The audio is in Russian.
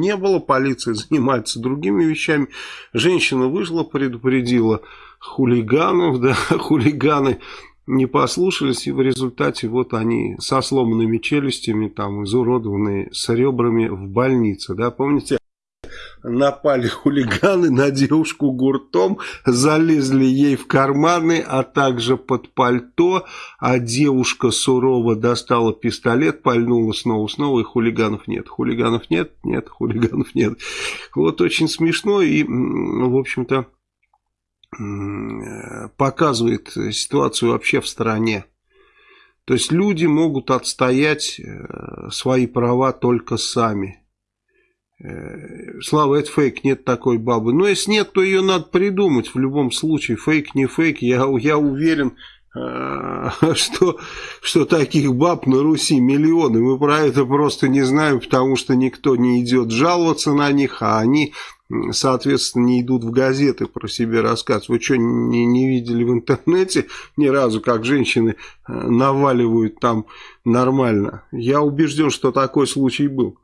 не было, полиция занимается другими вещами. Женщина вышла, предупредила хулиганов, да, хулиганы не послушались, и в результате вот они со сломанными челюстями, там, изуродованные, с ребрами в больнице, да, помните? Напали хулиганы на девушку гуртом, залезли ей в карманы, а также под пальто, а девушка сурово достала пистолет, пальнула снова-снова, и хулиганов нет. Хулиганов нет? Нет, хулиганов нет. Вот очень смешно и, в общем-то, показывает ситуацию вообще в стране. То есть люди могут отстоять э, свои права только сами. Слава, это фейк, нет такой бабы. Но если нет, то ее надо придумать в любом случае. Фейк, не фейк, я, я уверен, э, что, что таких баб на Руси миллионы. Мы про это просто не знаем, потому что никто не идет жаловаться на них, а они, соответственно, не идут в газеты про себя рассказывать. Вы что, не, не видели в интернете ни разу, как женщины э, наваливают там нормально? Я убежден, что такой случай был.